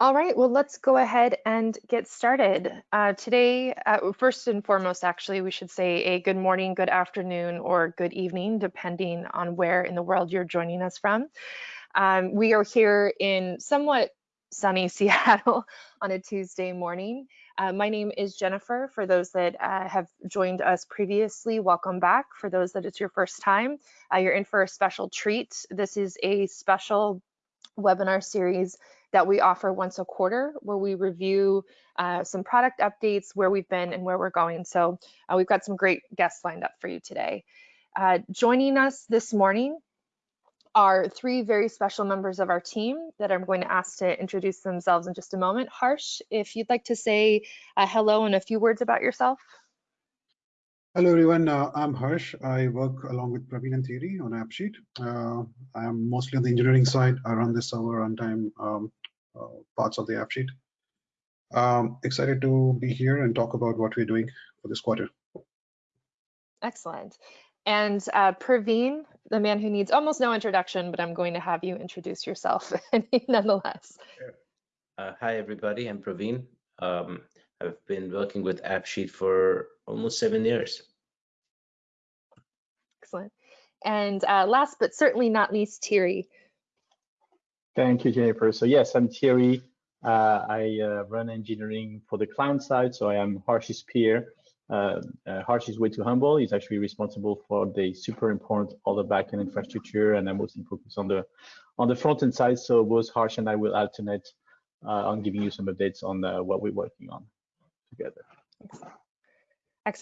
All right, well, let's go ahead and get started. Uh, today, uh, first and foremost, actually, we should say a good morning, good afternoon, or good evening, depending on where in the world you're joining us from. Um, we are here in somewhat sunny Seattle on a Tuesday morning. Uh, my name is Jennifer. For those that uh, have joined us previously, welcome back. For those that it's your first time, uh, you're in for a special treat. This is a special webinar series that we offer once a quarter where we review uh, some product updates, where we've been and where we're going. So uh, we've got some great guests lined up for you today. Uh, joining us this morning are three very special members of our team that I'm going to ask to introduce themselves in just a moment. Harsh, if you'd like to say uh, hello and a few words about yourself. Hello everyone, uh, I'm Harsh. I work along with Praveen and Thierry on AppSheet. Uh, I'm mostly on the engineering side. I run the server runtime um, uh, parts of the AppSheet. Um, excited to be here and talk about what we're doing for this quarter. Excellent. And uh, Praveen, the man who needs almost no introduction, but I'm going to have you introduce yourself nonetheless. Uh, hi, everybody. I'm Praveen. Um, I've been working with AppSheet for almost seven years. Excellent. And uh, last but certainly not least, Thierry. Thank you, Jennifer. So yes, I'm Thierry. Uh, I uh, run engineering for the client side, so I am Harsh's peer. Uh, uh, Harsh is way too humble. He's actually responsible for the super important all the backend infrastructure, and I'm mostly focused on the on the front end side. So both Harsh and I will alternate uh, on giving you some updates on uh, what we're working on together. Excellent.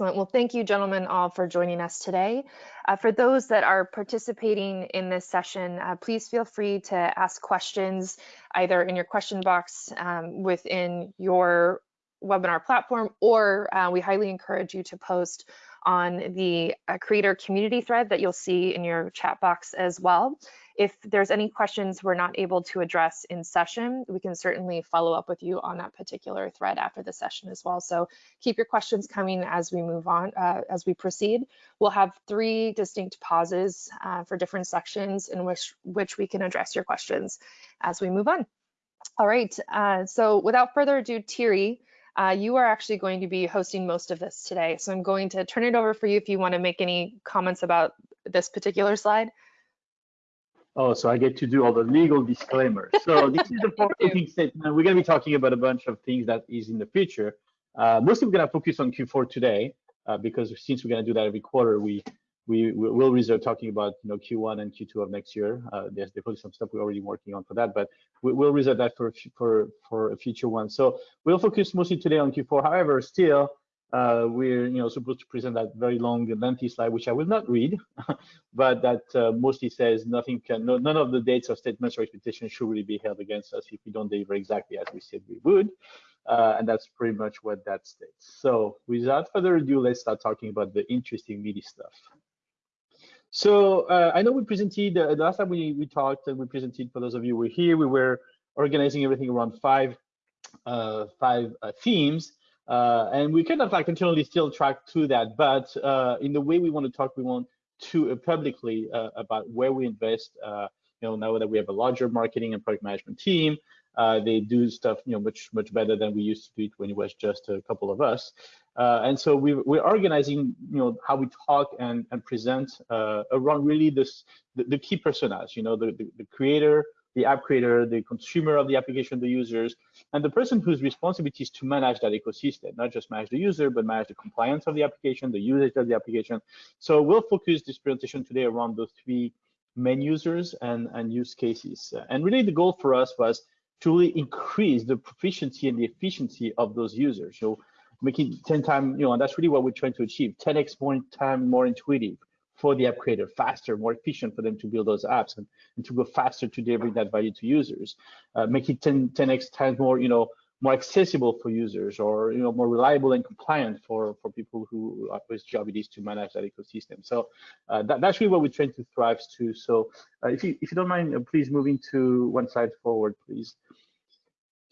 Well, thank you, gentlemen, all for joining us today. Uh, for those that are participating in this session, uh, please feel free to ask questions either in your question box um, within your webinar platform, or uh, we highly encourage you to post on the uh, creator community thread that you'll see in your chat box as well. If there's any questions we're not able to address in session, we can certainly follow up with you on that particular thread after the session as well. So keep your questions coming as we move on, uh, as we proceed. We'll have three distinct pauses uh, for different sections in which, which we can address your questions as we move on. All right, uh, so without further ado, Thierry, uh, you are actually going to be hosting most of this today. So I'm going to turn it over for you if you want to make any comments about this particular slide. Oh, so I get to do all the legal disclaimers. So this is the forward-looking statement. We're going to be talking about a bunch of things that is in the future. Uh, mostly we're going to focus on Q4 today uh, because since we're going to do that every quarter, we we will reserve talking about you know Q1 and Q2 of next year. Uh, there's definitely some stuff we're already working on for that, but we, will reserve that for for for a future one. So we'll focus mostly today on Q4. However, still uh, we're you know supposed to present that very long lengthy slide which i will not read but that uh, mostly says nothing can no, none of the dates or statements or expectations should really be held against us if we don't deliver exactly as we said we would. Uh, and that's pretty much what that states. So without further ado let's start talking about the interesting meaty stuff. So uh, i know we presented uh, the last time we we talked and we presented for those of you who were here we were organizing everything around five uh, five themes uh, and we kind of like continually still track to that, but uh, in the way we want to talk, we want to uh, publicly uh, about where we invest. Uh, you know, now that we have a larger marketing and product management team, uh, they do stuff you know much much better than we used to do it when it was just a couple of us. and so we, we're organizing you know how we talk and and present around really this the, the, key personas. You know, the, the, the creator, the app creator, the consumer of the application, the users, and the person whose responsibility is to manage that ecosystem, not just manage the user, but manage the compliance of the application, the usage of the application. So we'll focus this presentation today around those three main users and, and use cases. And really the goal for us was to really increase the proficiency and the efficiency of those users. So making 10 times, you know, and that's really what we're trying to achieve, 10x more time more intuitive, for the app creator, faster, more efficient for them to build those apps and, and to go faster to deliver that value to users. Uh, make it 10, 10x times more, you know, more accessible for users or you know more reliable and compliant for for people who whose job it is to manage that ecosystem so uh, that, that's really what we're trying to thrive to so uh, if you if you don't mind uh, please moving to one slide forward please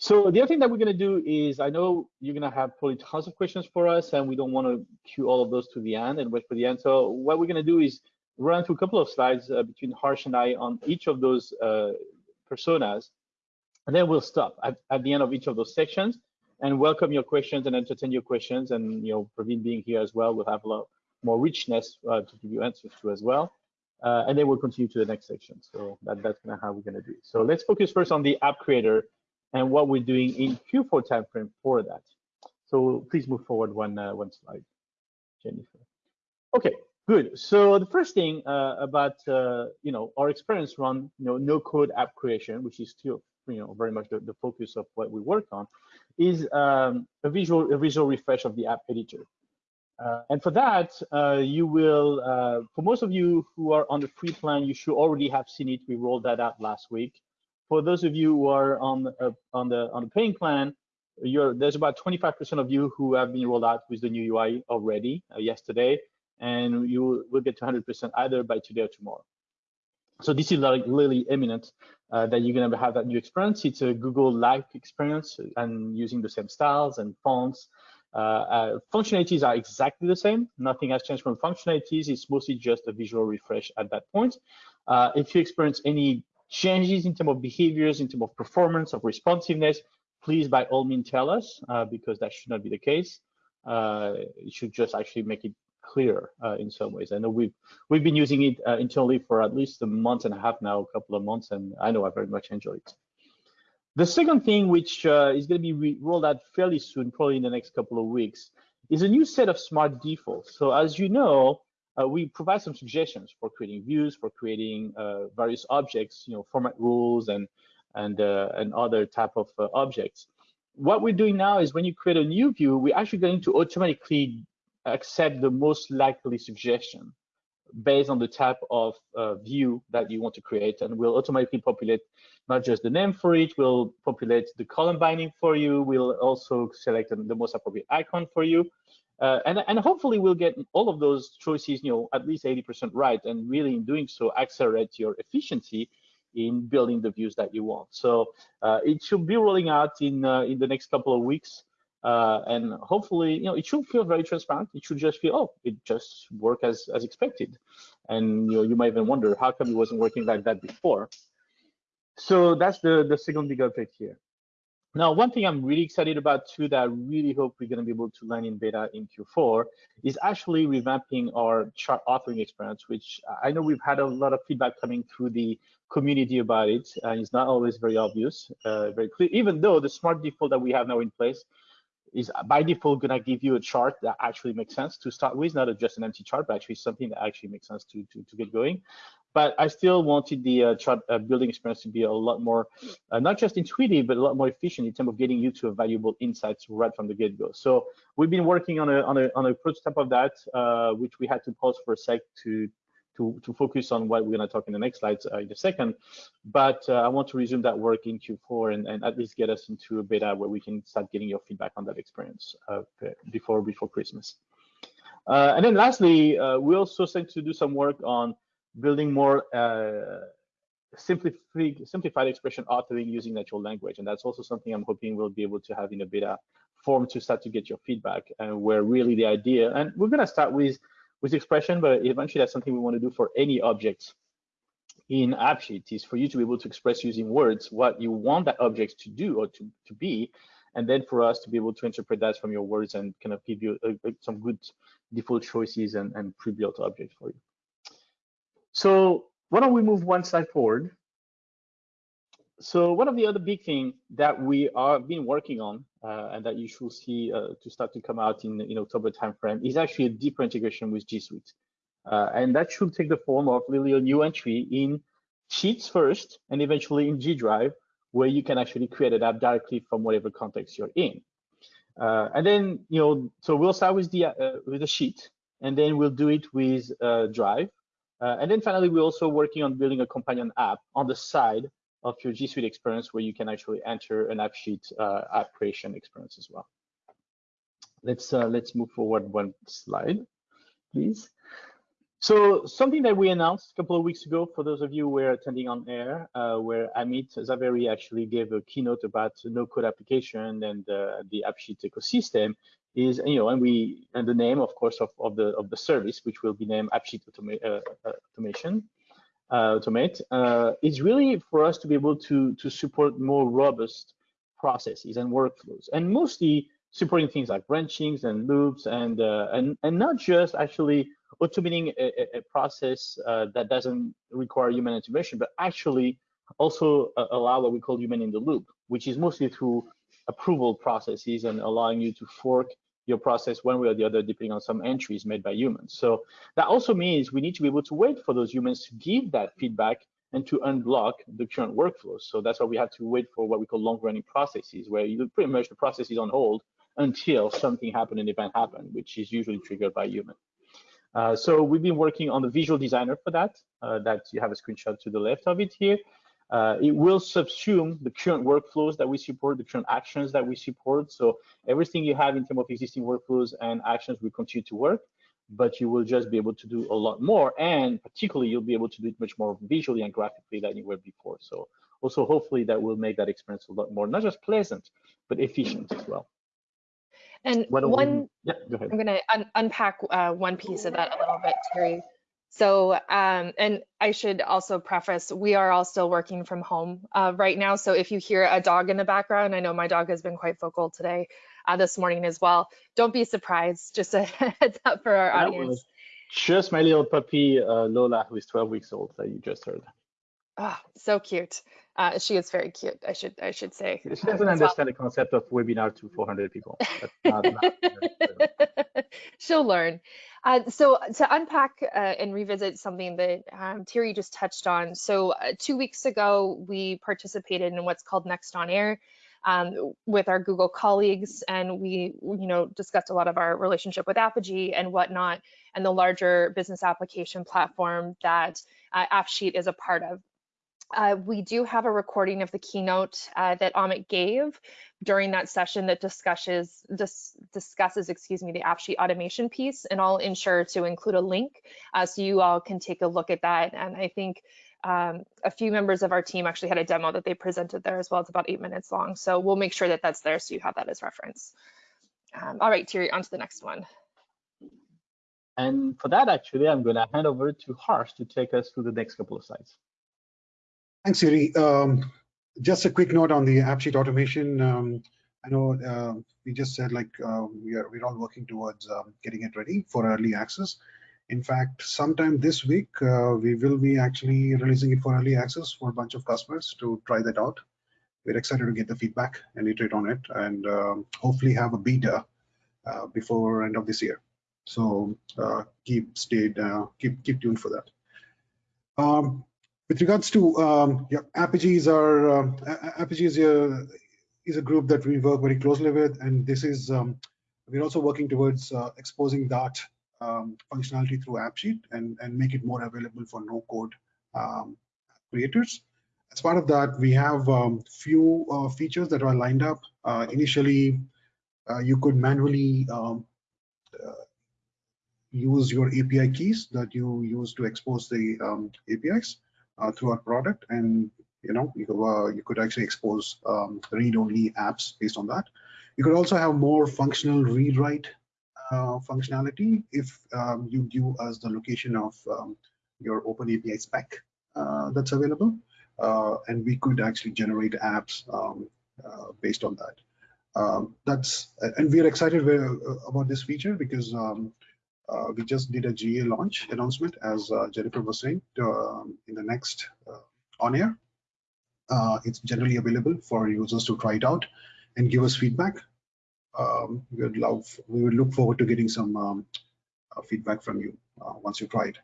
so the other thing that we're going to do is, I know you're going to have probably tons of questions for us, and we don't want to queue all of those to the end and wait for the end. So what we're going to do is run through a couple of slides uh, between Harsh and I on each of those uh, personas, And then we'll stop at, at the end of each of those sections and welcome your questions and entertain your questions. And, you know, Praveen being here as well, we'll have a lot more richness uh, to give you answers to as well. Uh, and then we'll continue to the next section. So that, that's kind of how we're going to do it. So let's focus first on the app creator and what we're doing in Q4 timeframe for that. So please move forward one uh, one slide, Jennifer. Okay, good. So the first thing uh, about uh, you know our experience run you know no code app creation, which is still you know very much the, the focus of what we work on, is um, a visual a visual refresh of the app editor. Uh, and for that, uh, you will, uh, for most of you who are on the free plan, you should already have seen it. We rolled that out last week. For those of you who are on uh, on the on the paying plan, there's about 25% of you who have been rolled out with the new UI already uh, yesterday, and you will get to 100% either by today or tomorrow. So this is like really imminent uh, that you're gonna have that new experience. It's a Google-like experience and using the same styles and fonts uh, uh, functionalities are exactly the same. Nothing has changed from functionalities. It's mostly just a visual refresh at that point. Uh, if you experience any changes in terms of behaviors, in terms of performance, of responsiveness, please by all means tell us uh, because that should not be the case. Uh, it should just actually make it clear uh, in some ways. I know we've we've been using it internally for at least a month and a half now, a couple of months, and I know I very much enjoy it. The second thing, which uh, is going to be rolled out fairly soon, probably in the next couple of weeks, is a new set of smart defaults. So as you know, uh, we provide some suggestions for creating views, for creating uh, various objects, you know, format rules and and uh, and other type of uh, objects. What we're doing now is when you create a new view, we're actually going to automatically accept the most likely suggestion based on the type of uh, view that you want to create and we'll automatically populate not just the name for it, we'll populate the column binding for you, we'll also select the most appropriate icon for you. Uh, and, and hopefully we'll get all of those choices, you know, at least 80% right, and really in doing so, accelerate your efficiency in building the views that you want. So uh, it should be rolling out in uh, in the next couple of weeks. Uh, and hopefully, you know, it should feel very transparent. It should just feel, oh, it just worked as as expected. And you know, you might even wonder how come it wasn't working like that before. So that's the the second big update here. Now, one thing I'm really excited about too that I really hope we're going to be able to learn in beta in Q4 is actually revamping our chart authoring experience, which I know we've had a lot of feedback coming through the community about it, and it's not always very obvious, uh, very clear, even though the smart default that we have now in place is by default gonna give you a chart that actually makes sense to start with, not just an empty chart, but actually something that actually makes sense to, to, to get going. But I still wanted the uh, chart uh, building experience to be a lot more, uh, not just intuitive, but a lot more efficient in terms of getting you to a valuable insights right from the get-go. So we've been working on a on a on a prototype of that, uh, which we had to pause for a sec to to, to focus on what we're going to talk in the next slides uh, in a second. But uh, I want to resume that work in Q4 and, and at least get us into a beta where we can start getting your feedback on that experience before before Christmas. And then lastly, we also started to do some work on building more uh, simplified, simplified expression authoring using natural language. And that's also something I'm hoping we'll be able to have in a beta form to start to get your feedback and where really the idea, and we're going to start with with expression, but eventually that's something we want to do for any object in AppSheet is for you to be able to express using words what you want that object to do or to, to be, and then for us to be able to interpret that from your words and kind of give you a, a, some good default choices and, and pre-built objects for you. So why don't we move one slide forward? So one of the other big thing that we are been working on uh, and that you should see uh, to start to come out in in October timeframe is actually a deeper integration with G Suite, uh, and that should take the form of really a new entry in Sheets first, and eventually in G Drive, where you can actually create an app directly from whatever context you're in. Uh, and then you know, so we'll start with the uh, with the sheet, and then we'll do it with uh, and then finally we're also working on building a companion app on the side of your G Suite experience where you can actually enter an AppSheet uh, app creation experience as well. Let's uh, let's move forward one slide, please. So something that we announced a couple of weeks ago, for those of you who were attending on air, uh, where Amit Zaveri actually gave a keynote about no-code application and uh, the AppSheet ecosystem, is you know, and we and the name, of course, of, of the of the service, which will be named AppSheet Automa uh, uh, Automation. uh, automate uh, is really for us to be able to to support more robust processes and workflows, and mostly supporting things like branchings and loops, and uh, and and not just actually automating a, a process uh, that doesn't require human intervention, but actually also uh, allow what we call human in the loop, which is mostly through approval processes and allowing you to fork your process one way or the other, depending on some entries made by humans. So that also means we need to be able to wait for those humans to give that feedback and to unblock the current workflows. So that's why we have to wait for what we call long running processes, where you pretty much the process is on hold until something happened, an event happened, which is usually triggered by human. Uh, so we've been working on the visual designer for that, uh, that you have a screenshot to the left of it here. Uh, it will subsume the current workflows that we support, the current actions that we support. So everything you have in terms of existing workflows and actions will continue to work, but you will just be able to do a lot more. And particularly, you'll be able to do it much more visually and graphically than you were before. So also, hopefully, that will make that experience a lot more, not just pleasant, but efficient as well. And one, yeah, go ahead. I'm going to un unpack uh, one piece of that a little bit, Thierry. So, um, and I should also preface, we are all still working from home uh, right now. So if you hear a dog in the background, I know my dog has been quite vocal today, uh, this morning as well. Don't be surprised, just a heads up for our That audience. Just my little puppy, uh, Lola, who is 12 weeks old, that you just heard. Oh, so cute. Uh, she is very cute, I should I should say. She uh, doesn't as well. understand the concept of webinar to 400 people. That's not, not, She'll learn. Uh, so to unpack uh, and revisit something that um, Thierry just touched on. So uh, two weeks ago, we participated in what's called Next on Air um, with our Google colleagues, and we, you know, discussed a lot of our relationship with Apigee and whatnot, and the larger business application platform that uh, AppSheet is a part of. Uh, we do have a recording of the keynote uh, that Amit gave during that session that discusses dis, discusses excuse me the AppSheet automation piece, and I'll ensure to include a link uh, so you all can take a look at that. And I think um, a few members of our team actually had a demo that they presented there as well. It's about eight minutes long, so we'll make sure that that's there so you have that as reference. Um, all right, Thierry, on to the next one. And for that, actually, I'm going to hand over to Harsh to take us through the next couple of slides. Thanks, Yuri. Um, just a quick note on the AppSheet automation. Um, I know uh, we just said like uh, we are we're all working towards um, getting it ready for early access. In fact, sometime this week uh, we will be actually releasing it for early access for a bunch of customers to try that out. We're excited to get the feedback and iterate on it, and um, hopefully have a beta uh, before end of this year. So uh, keep stayed, uh, keep keep tuned for that. Um, with regards to um, yeah, are um, Apigee is a group that we work very closely with, and this is um, we're also working towards uh, exposing that um, functionality through AppSheet and and make it more available for no code um, creators. As part of that, we have um, few uh, features that are lined up. Uh, initially, uh, you could manually uh, use your API keys that you use to expose the um, APIs uh, through our product, and you know you could, uh, you could actually expose um, read-only apps based on that. You could also have more functional read-write uh, functionality if um, you give us the location of um, your Open API spec uh, that's available, uh, and we could actually generate apps um, uh, based on that. Um, that's and we are excited about this feature because um, uh, we just did a GA launch announcement, as uh, Jennifer was saying, uh, in the next on air. it's generally available for users to try it out and give us feedback. Um, we would love, we would look forward to getting some um, feedback from you once you try it.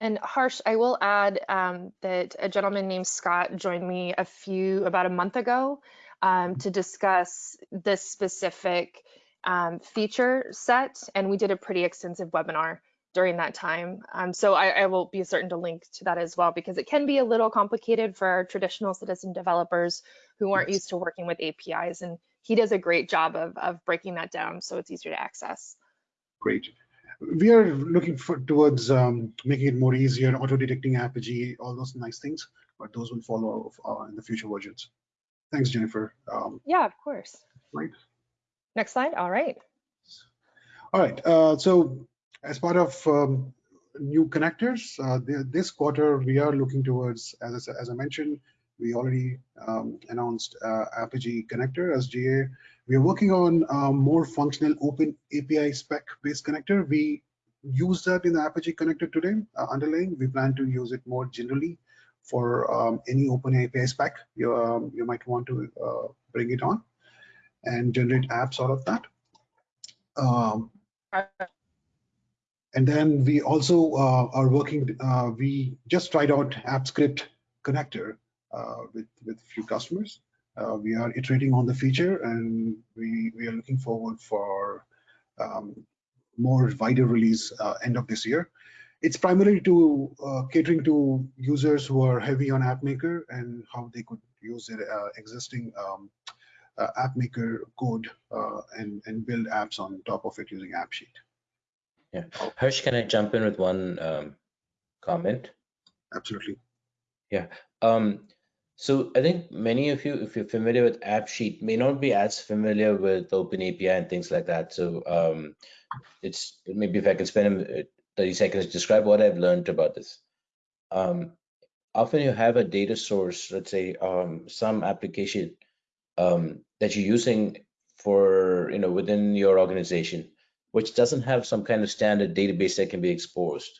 And Harsh, I will add um, that a gentleman named Scott joined me a few, about a month ago um, to discuss this specific um, feature set, and we did a pretty extensive webinar during that time. Um, so I, I, will be certain to link to that as well because it can be a little complicated for our traditional citizen developers who aren't used to working with APIs. And he does a great job of, of breaking that down so it's easier to access. Great. We are looking for, towards um, making it more easier, auto-detecting Apigee, all those nice things, but those will follow uh, in the future versions. Thanks, Jennifer. Um, yeah, of course. Right. Next slide. All right. All right. Uh, so as part of um, new connectors. Uh, the, this quarter, we are looking towards, as I, as I mentioned, we already um, announced uh, Apigee connector as GA. We are working on um, more functional open API spec based connector. We use that in the Apigee connector today uh, underlying. We plan to use it more generally for um, any open API spec. You, um, you might want to uh, bring it on and generate apps out of that. Um, and then we also uh, are working, uh, we just tried out AppScript connector uh, with, with a few customers. Uh, we are iterating on the feature and we, we are looking forward for um, more wider release uh, end of this year. It's primarily to uh, catering to users who are heavy on AppMaker and how they could use their existing um, AppMaker code and, and build apps on top of it using AppSheet. Yeah. Harsh, can I jump in with one um, comment? Absolutely. Yeah. Um, so I think many of you, if you're familiar with AppSheet, may not be as familiar with OpenAPI and things like that. So um, it's maybe if I can spend uh, 30 seconds to describe what I've learned about this. Um, often you have a data source, let's say um, some application um, that you're using for, you know, within your organization which doesn't have some kind of standard database that can be exposed.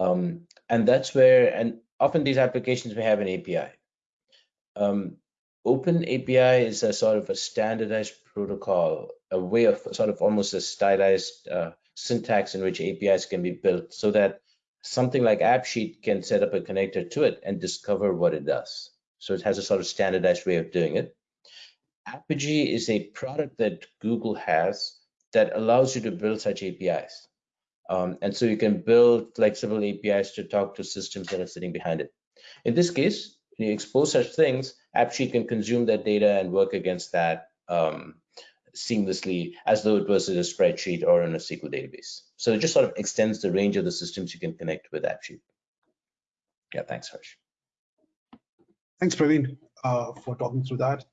Um, and that's where, and often these applications may have an API. Um, Open API is a sort of a standardized protocol, a way of sort of almost a stylized uh, syntax in which APIs can be built so that something like AppSheet can set up a connector to it and discover what it does. So it has a sort of standardized way of doing it. Apigee is a product that Google has that allows you to build such APIs. Um, and so you can build flexible APIs to talk to systems that are sitting behind it. In this case, when you expose such things, AppSheet can consume that data and work against that um, seamlessly as though it was in a spreadsheet or in a SQL database. So it just sort of extends the range of the systems you can connect with AppSheet. Yeah, thanks, Harsh. Thanks, Praveen, uh, for talking through that.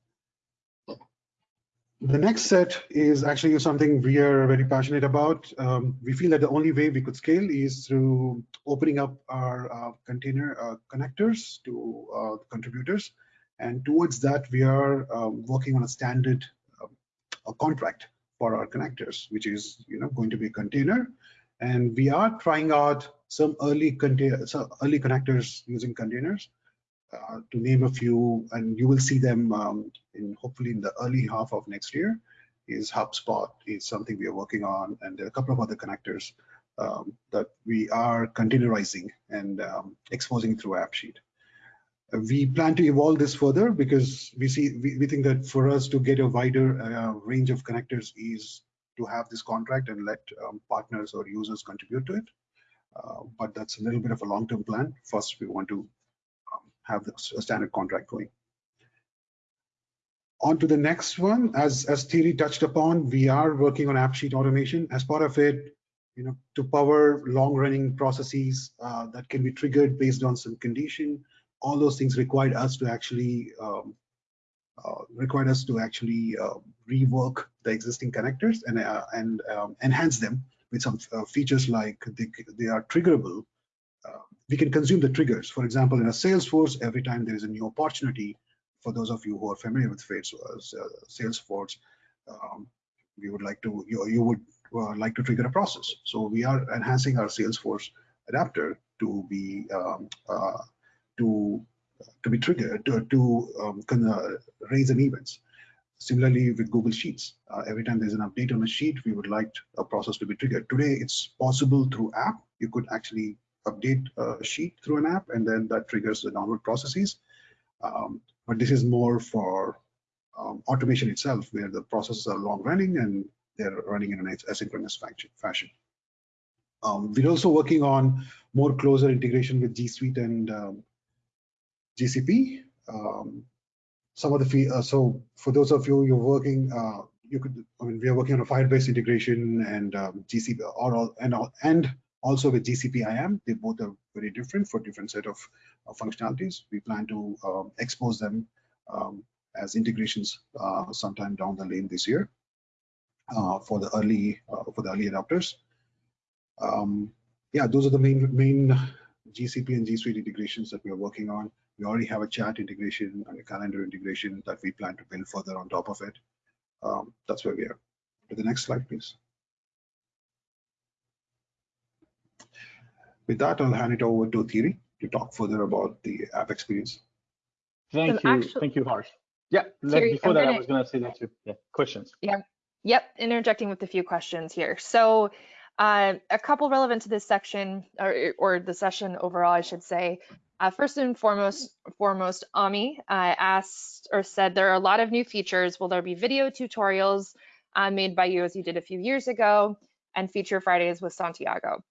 The next set is actually something we are very passionate about. Um, we feel that the only way we could scale is through opening up our uh, container uh, connectors to uh, contributors. And towards that, we are um, working on a standard um, a contract for our connectors, which is you know going to be a container. And we are trying out some early container, some early connectors using containers. Uh, to name a few, and you will see them um, in hopefully in the early half of next year, is HubSpot is something we are working on, and there are a couple of other connectors um, that we are containerizing and um, exposing through AppSheet. Uh, we plan to evolve this further because we see we, we think that for us to get a wider uh, range of connectors is to have this contract and let um, partners or users contribute to it. Uh, but that's a little bit of a long-term plan. First, we want to have the standard contract going. On to the next one, as, as Thierry touched upon, we are working on AppSheet automation. As part of it, you know, to power long-running processes uh, that can be triggered based on some condition, all those things required us to actually um, uh, required us to actually uh, rework the existing connectors and uh, and um, enhance them with some uh, features like they, they are triggerable we can consume the triggers. For example, in a Salesforce, every time there is a new opportunity, for those of you who are familiar with uh, Salesforce, um, we would like to, you, you would uh, like to trigger a process. So we are enhancing our Salesforce adapter to be um, uh, to to be triggered to, to um, uh, raise an events. Similarly with Google Sheets, uh, every time there's an update on a sheet, we would like a process to be triggered. Today, it's possible through app. You could actually update a sheet through an app, and then that triggers the download processes. Um, but this is more for um, automation itself, where the processes are long running and they're running in an asynchronous fashion. Um, we're also working on more closer integration with G Suite and um, GCP. Um, some of the fee, uh, so for those of you you're working, uh, you could, I mean, we are working on a Firebase integration and um, GCP or all and all and also with GCP IAM, they both are very different for different set of uh, functionalities. We plan to um, expose them um, as integrations uh, sometime down the lane this year uh, for the early uh, for the early adopters. Um, yeah, those are the main main GCP and G Suite integrations that we are working on. We already have a chat integration and a calendar integration that we plan to build further on top of it. Um, that's where we are. To the next slide, please. With that, I'll hand it over to Thierry to talk further about the app experience. Thank So you, actu- thank you, Harsh. Yeah, Thierry, before I'm that, I gonna- was gonna say that too. Yeah, questions. Yeah. Yep, interjecting with a few questions here. So uh, a couple relevant to this section or, or the session overall, I should say. Uh, first and foremost, foremost, Ami uh, asked or said there are a lot of new features. Will there be video tutorials uh, made by you as you did a few years ago and feature Fridays with Santiago?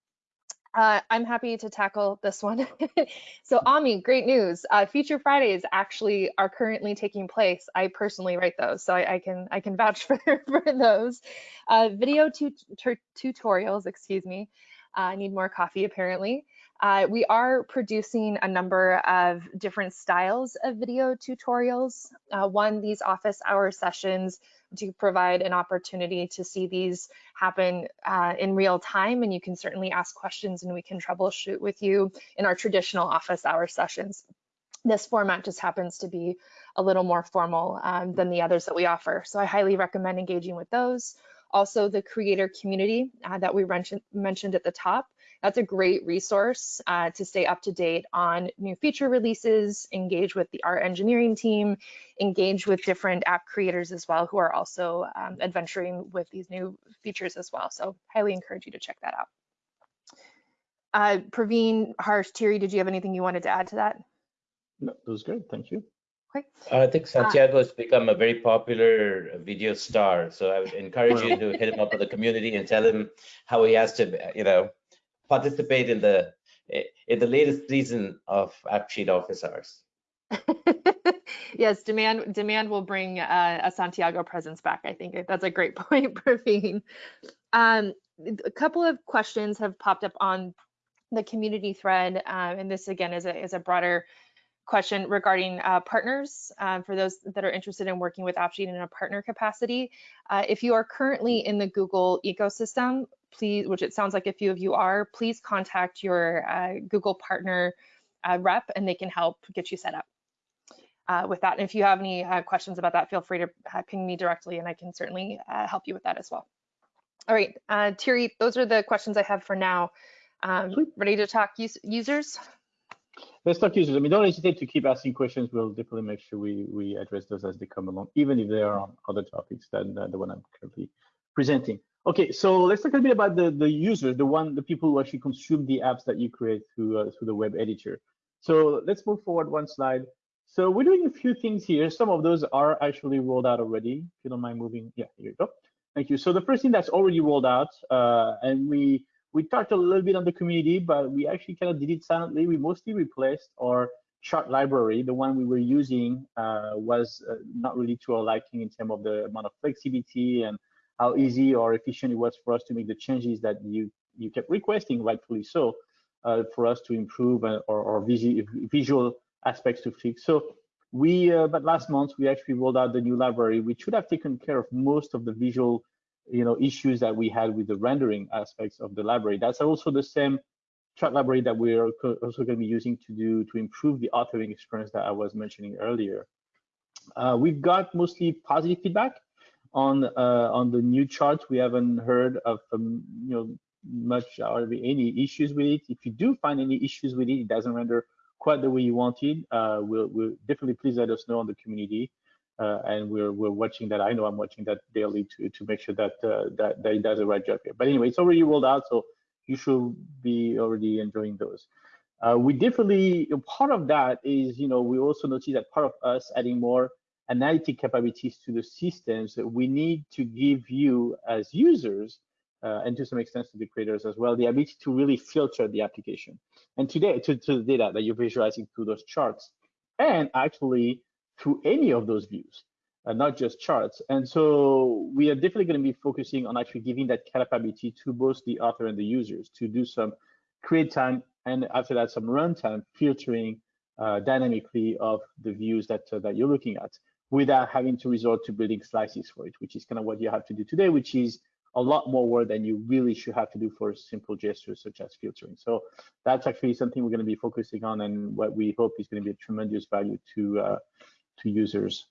Uh, I'm happy to tackle this one. so Ami, great news. Uh, Feature Fridays actually are currently taking place. I personally write those, so I, I can I can vouch for, for those. Uh, video tu tu tutorials, excuse me. Uh, I need more coffee apparently. Uh, we are producing a number of different styles of video tutorials. Uh, one, these office hour sessions to provide an opportunity to see these happen uh, in real time and you can certainly ask questions and we can troubleshoot with you in our traditional office hour sessions. This format just happens to be a little more formal um, than the others that we offer. So I highly recommend engaging with those. Also the creator community uh, that we mentioned at the top. That's a great resource uh, to stay up to date on new feature releases, engage with the art engineering team, engage with different app creators as well who are also um, adventuring with these new features as well. So highly encourage you to check that out. Uh, Praveen, Harsh, Thierry, did you have anything you wanted to add to that? No, that was good. Thank you. Okay. Uh, I think Santiago has become a very popular video star. So I would encourage you to hit him up with the community and tell him how he has to, you know, participate in the in the latest season of AppSheet Office Hours. yes, demand demand will bring uh, a Santiago presence back. I think that's a great point, Praveen. Um, a couple of questions have popped up on the community thread, um, and this again is a is a broader question regarding uh, partners uh, for those that are interested in working with AppSheet in a partner capacity. Uh, if you are currently in the Google ecosystem, please, which it sounds like a few of you are, please contact your uh, Google partner uh, rep and they can help get you set up uh, with that. And if you have any uh, questions about that, feel free to uh, ping me directly and I can certainly uh, help you with that as well. All right, uh, Thierry, those are the questions I have for now. Um, ready to talk us users? Let's talk users. I mean, don't hesitate to keep asking questions. We'll definitely make sure we, we address those as they come along, even if they are on other topics than uh, the one I'm currently presenting. Okay, so let's talk a bit about the, the users, the one, the people who actually consume the apps that you create through, uh, through the web editor. So let's move forward one slide. So we're doing a few things here. Some of those are actually rolled out already. If you don't mind moving, yeah, here you go. Thank you. So the first thing that's already rolled out, uh, and we we talked a little bit on the community, but we actually kind of did it silently. We mostly replaced our chart library. The one we were using uh, was uh, not really to our liking in terms of the amount of flexibility and how easy or efficient it was for us to make the changes that you you kept requesting, rightfully so, uh, for us to improve uh, or, or visual, visual aspects to fix. So we, uh, but last month we actually rolled out the new library, which should have taken care of most of the visual you know issues that we had with the rendering aspects of the library. That's also the same chart library that we're also going to be using to do to improve the authoring experience that i was mentioning earlier. Uh, we've got mostly positive feedback on uh, on the new chart, we haven't heard of um, you know much or any issues with it if you do find any issues with it it doesn't render quite the way you wanted uh, we'll, we'll definitely please let us know on the community uh, and we're we're watching that. I know I'm watching that daily to to make sure that uh, that that it does the right job here. But anyway, it's already rolled out, so you should be already enjoying those. Uh, we definitely part of that is you know we also notice that part of us adding more analytic capabilities to the systems. That we need to give you as users. Uh, and to some extent to the creators as well, the ability to really filter the application. And today, to, to the data that you're visualizing through those charts, and actually through any of those views, uh, not just charts. And so we are definitely going to be focusing on actually giving that capability to both the author and the users to do some create time and after that some runtime filtering uh, dynamically of the views that uh, that you're looking at without having to resort to building slices for it, which is kind of what you have to do today, which is a lot more work than you really should have to do for simple gestures such as filtering. So that's actually something we're going to be focusing on and what we hope is going to be a tremendous value to uh, to users.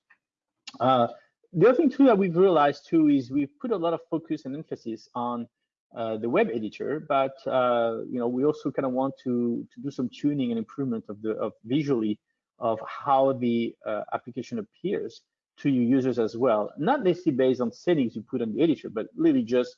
Uh, the other thing too that we've realized too is we've put a lot of focus and emphasis on uh, the web editor, but uh, you know we also kind of want to to do some tuning and improvement of the of visually of how the uh, application appears to your users as well. Not necessarily based on settings you put on the editor, but really just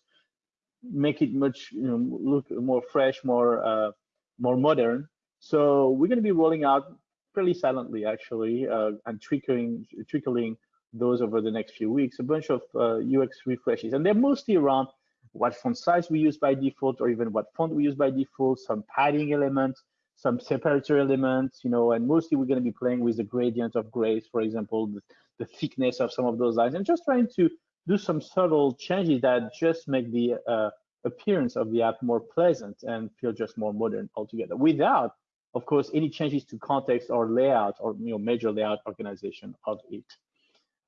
make it much you know look more fresh, more uh, more modern. So we're going to be rolling out fairly silently actually uh, and trickling trickling those over the next few weeks a bunch of UX refreshes, and they're mostly around what font size we use by default or even what font we use by default, some padding elements, some separator elements, you know, and mostly we're going to be playing with the gradient of grays, for example, the, the thickness of some of those lines, and just trying to do some subtle changes that just make the uh, appearance of the app more pleasant and feel just more modern altogether without of course any changes to context or layout or you know major layout organization of it.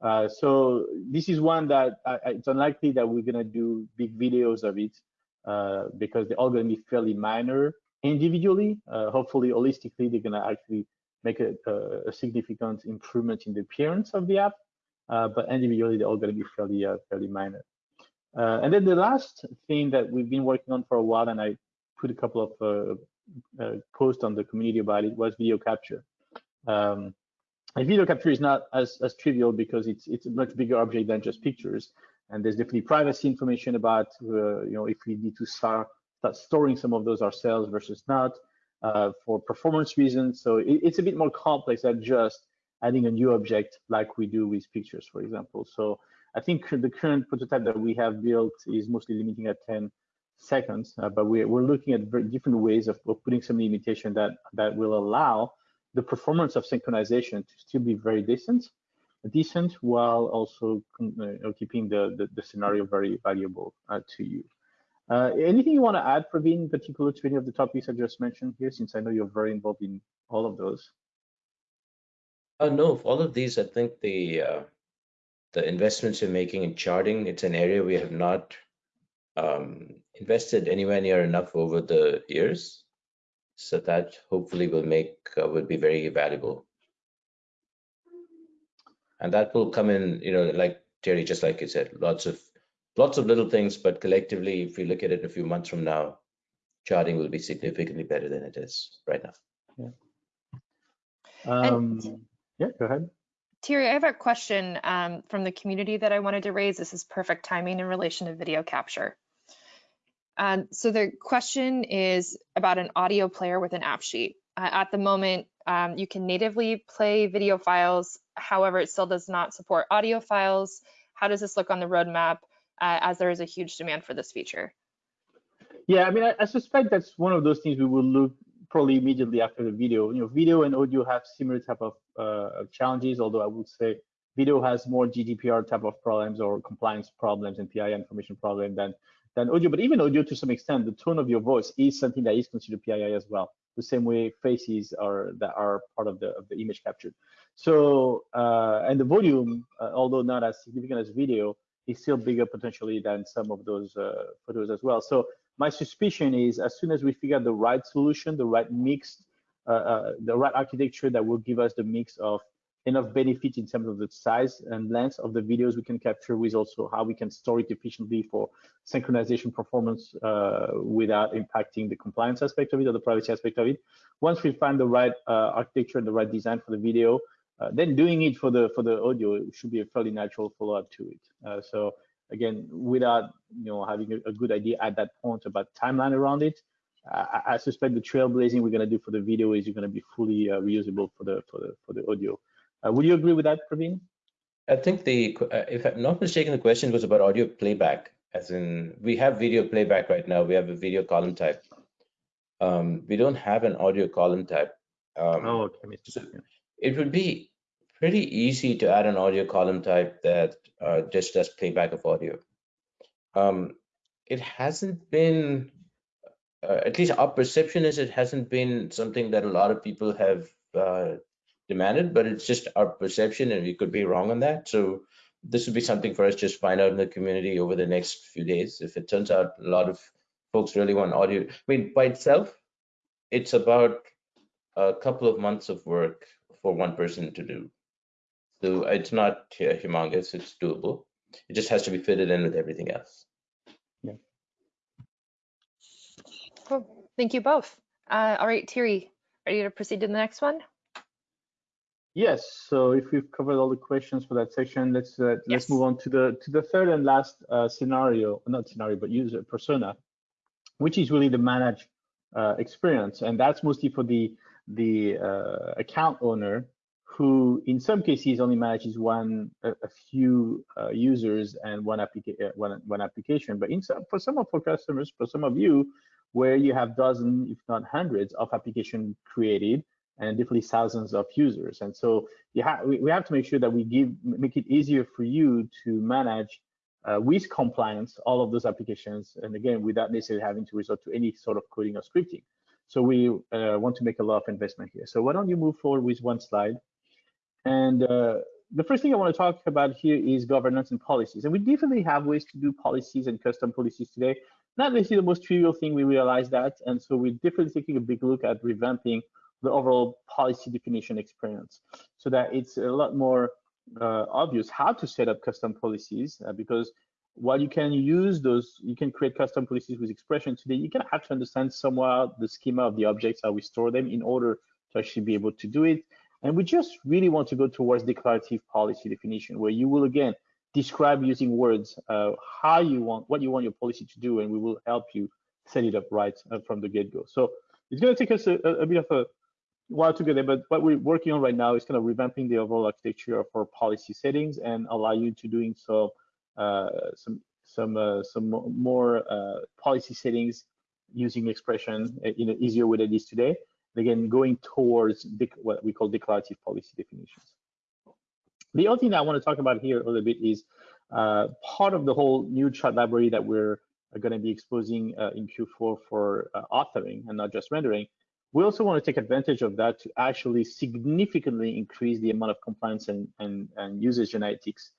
Uh, so this is one that I, it's unlikely that we're gonna do big videos of it uh, because they're all gonna be fairly minor individually. Uh, hopefully, holistically, they're gonna actually make a, a, significant improvement in the appearance of the app. Uh, but individually, they're all gonna be fairly uh, fairly minor. and then the last thing that we've been working on for a while, and I put a couple of posts on the community about it, was video capture. Um, and video capture is not as, as trivial because it's it's a much bigger object than just pictures. And there's definitely privacy information about uh, you know if we need to start start storing some of those ourselves versus not uh, for performance reasons. So it, it's a bit more complex than just adding a new object like we do with pictures, for example. So I think the current prototype that we have built is mostly limiting at 10 seconds, uh, but we're, we're looking at very different ways of, of putting some limitation that that will allow the performance of synchronization to still be very decent, decent while also uh, keeping the, the, the, scenario very valuable uh, to you. Uh, anything you want to add, Praveen, particular to any of the topics I just mentioned here, since I know you're very involved in all of those? Uh, no, all of these, I think the uh, the investments you're making in charting, it's an area we have not um, invested anywhere near enough over the years. So that hopefully will make uh, be very valuable. And that will come in, you know, like Terry, just like you said, lots of lots of little things, but collectively, if we look at it a few months from now, charting will be significantly better than it is right now. Yeah. Um, yeah, go ahead. Terry, I have a question um, from the community that I wanted to raise. This is perfect timing in relation to video capture. Um, so the question is about an audio player with an AppSheet. Uh, at the moment, um, you can natively play video files. However, it still does not support audio files. How does this look on the roadmap uh, as there is a huge demand for this feature? Yeah, I mean, I, I, suspect that's one of those things we will look probably immediately after the video. You know, video and audio have similar type of uh, challenges, although I would say video has more GDPR type of problems or compliance problems and PII information problem than than audio, but even audio to some extent, the tone of your voice is something that is considered PII as well. The same way faces are that are part of the of the image captured. So uh, and the volume, uh, although not as significant as video, is still bigger potentially than some of those uh, photos as well. So my suspicion is as soon as we figure out the right solution, the right mix, uh, uh, the right architecture that will give us the mix of enough benefit in terms of the size and length of the videos we can capture with also how we can store it efficiently for synchronization performance uh, without impacting the compliance aspect of it or the privacy aspect of it. Once we find the right uh, architecture and the right design for the video, uh, then doing it for the for the audio should be a fairly natural follow-up to it. Uh, so again, without you know having a, a, good idea at that point about timeline around it, I, I suspect the trailblazing we're going to do for the video is going to be fully uh, reusable for the for the for the audio. Uh, would you agree with that, Praveen? I think the, uh, if I'm not mistaken, the question was about audio playback, as in we have video playback right now. We have a video column type. Um, we don't have an audio column type. Um, oh, okay. So it would be pretty easy to add an audio column type that uh, just does playback of audio. Um, it hasn't been, uh, at least our perception is it hasn't been something that a lot of people have uh, demanded, but it's just our perception and we could be wrong on that. So this would be something for us to just find out in the community over the next few days. If it turns out a lot of folks really want audio, I mean, by itself, it's about a couple of months of work for one person to do. So it's not uh, humongous, it's doable. It just has to be fitted in with everything else. Yeah. Cool. Thank you both. Uh, all right, Thierry, ready to proceed to the next one? Yes. So if we've covered all the questions for that section, let's uh, Yes. let's move on to the to the third and last uh, scenario, not scenario, but user persona, which is really the managed uh, experience, and that's mostly for the the uh, account owner who, in some cases, only manages one a, a few uh, users and one application one one application. But some for some of our customers, for some of you, where you have dozens, if not hundreds, of application created and definitely thousands of users. And so you ha we, we have to make sure that we give make it easier for you to manage uh, with compliance all of those applications. And again, without necessarily having to resort to any sort of coding or scripting. So we uh, want to make a lot of investment here. So why don't you move forward with one slide? And uh, the first thing I want to talk about here is governance and policies. And we definitely have ways to do policies and custom policies today. Not necessarily the most trivial thing, we realize that. And so we're definitely taking a big look at revamping the overall policy definition experience so that it's a lot more uh, obvious how to set up custom policies uh, because while you can use those, you can create custom policies with expression today, you can have to understand somewhat the schema of the objects, how we store them in order to actually be able to do it. And we just really want to go towards declarative policy definition, where you will again describe using words uh, how you want, what you want your policy to do, and we will help you set it up right uh, from the get-go. So it's going to take us a, a bit of a while to get there, but what we're working on right now is kind of revamping the overall architecture for policy settings and allow you to doing so some some uh, some more uh, policy settings using expression in an easier way than it is today. Again, going towards what we call declarative policy definitions. The other thing that I want to talk about here a little bit is uh, part of the whole new chart library that we're going to be exposing uh, in Q4 for uh, authoring and not just rendering. We also want to take advantage of that to actually significantly increase the amount of compliance and, and, and usage analytics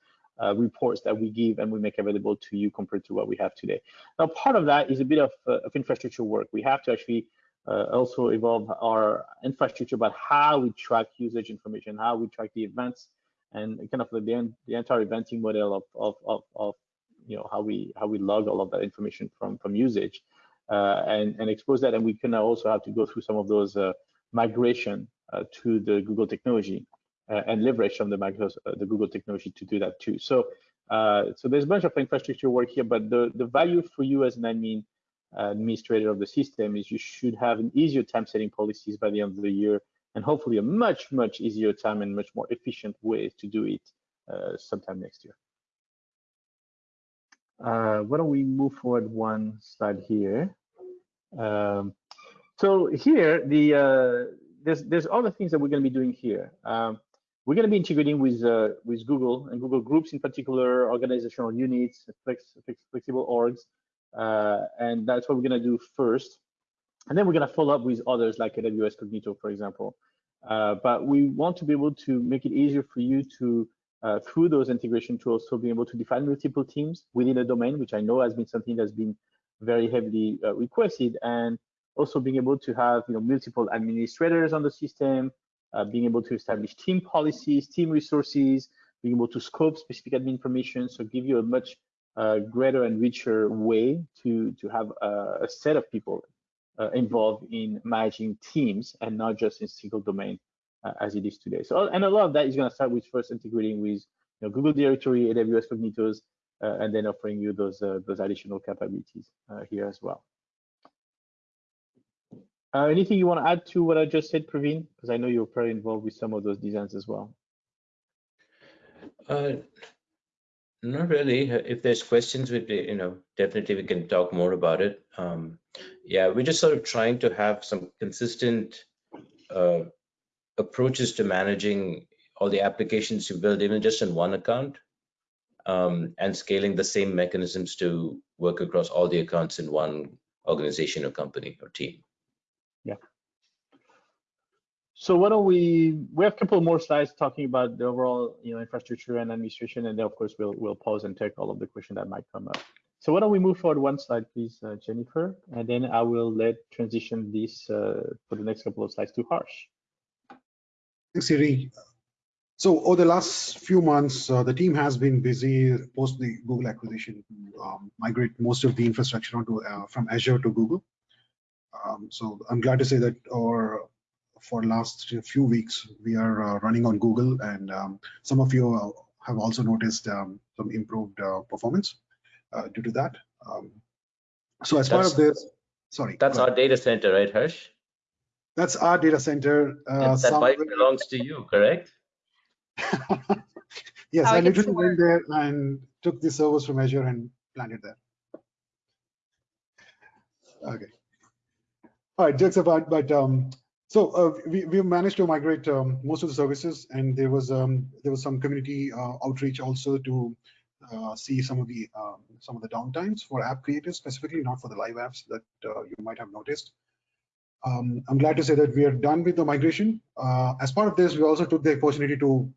uh, reports that we give and we make available to you compared to what we have today. Now, part of that is a bit of, uh, of infrastructure work. We have to actually uh, also evolve our infrastructure about how we track usage information, how we track the events, and kind of the, the entire eventing model of, of, of, of you know how we how we log all of that information from from usage uh, and and expose that and we can also have to go through some of those uh, migration uh, to the Google technology and leverage from the Microsoft, uh, the Google technology to do that too. So uh, so there's a bunch of infrastructure work here, but the the value for you as an admin administrator of the system is you should have an easier time setting policies by the end of the year and hopefully a much much easier time and much more efficient way to do it sometime next year. Uh, why don't we move forward one slide here? Um, so here, the uh, there's there's other things that we're going to be doing here. Um, we're going to be integrating with uh, with Google and Google Groups in particular, organizational units, flex, flex, flexible orgs, uh, and that's what we're going to do first. And then we're going to follow up with others like AWS Cognito, for example. Uh, but we want to be able to make it easier for you to uh, through those integration tools to be able to define multiple teams within a domain, which I know has been something that's been very heavily uh, requested, and also being able to have you know multiple administrators on the system, uh, being able to establish team policies, team resources, being able to scope specific admin permissions, so give you a much uh, greater and richer way to to have a, a set of people uh, involved in managing teams and not just in single domain uh, as it is today. So, and a lot of that is going to start with first integrating with you know, Google Directory, AWS Cognitos, uh, and then offering you those uh, those additional capabilities here as well. Uh, anything you want to add to what I just said, Praveen? Because I know you're very involved with some of those designs as well. Uh, not really. If there's questions, we you know definitely we can talk more about it. Um, yeah, we're just sort of trying to have some consistent uh, approaches to managing all the applications you build even just in one account um, and scaling the same mechanisms to work across all the accounts in one organization or company or team. So why don't we, we have a couple more slides talking about the overall, you know, infrastructure and administration, and then of course we'll we'll pause and take all of the questions that might come up. So why don't we move forward one slide, please, uh, Jennifer, and then I will let transition this uh, for the next couple of slides to Harsh. Thanks, Thierry. So over the last few months, uh, the team has been busy post the Google acquisition um, migrate most of the infrastructure onto uh, from Azure to Google. Um, so I'm glad to say that our for last few weeks we are uh, running on Google, and um, some of you uh, have also noticed um, some improved uh, performance uh, due to that. Um, so as part That's- of this, sorry, That's our data center, right, Harsh? that's our data center. Uh, And that bike belongs to you, correct? yes, How I literally went there and took the servers from Azure and planted there. Okay. All right, jokes apart, but um, so uh, we we managed to migrate um, most of the services, and there was um, there was some community uh, outreach also to uh, see some of the um, some of the downtimes for app creators specifically, not for the live apps that uh, you might have noticed. Um, I'm glad to say that we are done with the migration. Uh, as part of this, we also took the opportunity to